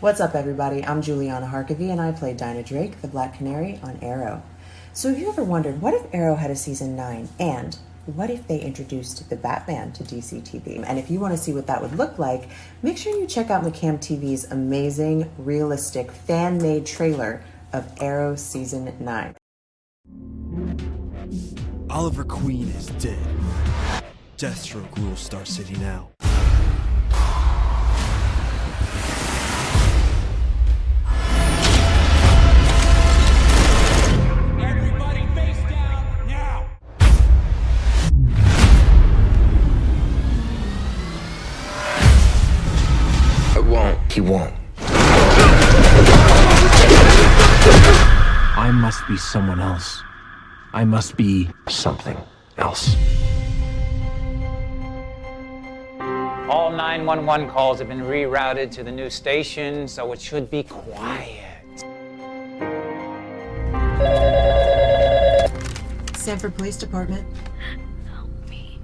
What's up, everybody? I'm Juliana Harkavy, and I play Dinah Drake, the Black Canary, on Arrow. So, have you ever wondered what if Arrow had a season 9? And what if they introduced the Batman to DC TV? And if you want to see what that would look like, make sure you check out McCam TV's amazing, realistic, fan made trailer of Arrow Season 9. Oliver Queen is dead. Deathstroke rules Star City now. Won't. He won't. I must be someone else. I must be Something else. All 911 calls have been rerouted to the new station, so it should be quiet. Sanford Police Department. Help me.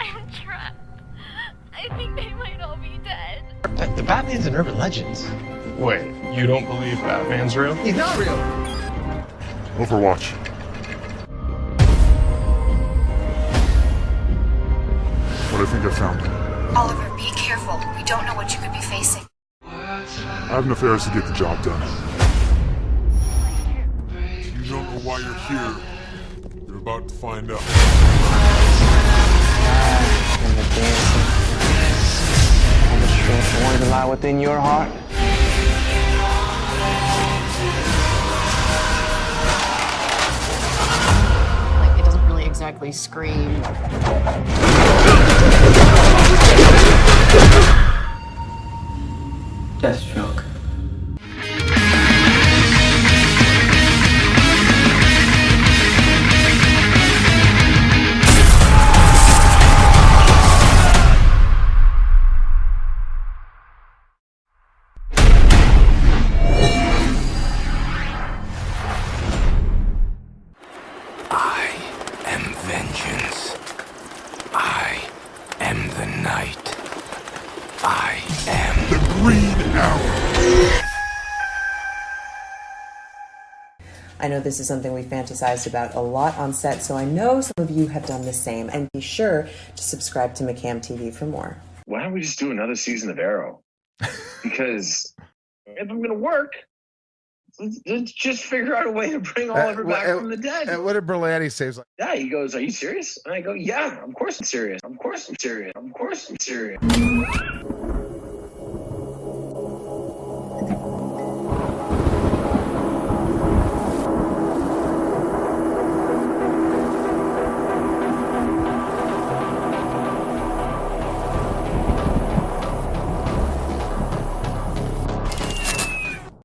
I'm trapped. I think they might all be dead. The Batman's an urban legend. Wait, you don't believe Batman's real? He's not real. Overwatch. What I think I found. Oliver, be careful. We don't know what you could be facing. I have enough errors to get the job done. You don't know why you're here. You're about to find out. Lie within your heart. Like, it doesn't really exactly scream. I am vengeance. I am the night. I am The Green Arrow. I know this is something we fantasized about a lot on set, so I know some of you have done the same. And be sure to subscribe to McCam TV for more. why don't we just do another season of Arrow? Because if I'm gonna work, let's, let's just figure out a way to bring Oliver well, back uh, from the dead. And what did Berlanti say? Like, yeah, he goes, "Are you serious?" And I go, "Yeah, of course I'm serious. Of course I'm serious. Of course I'm serious."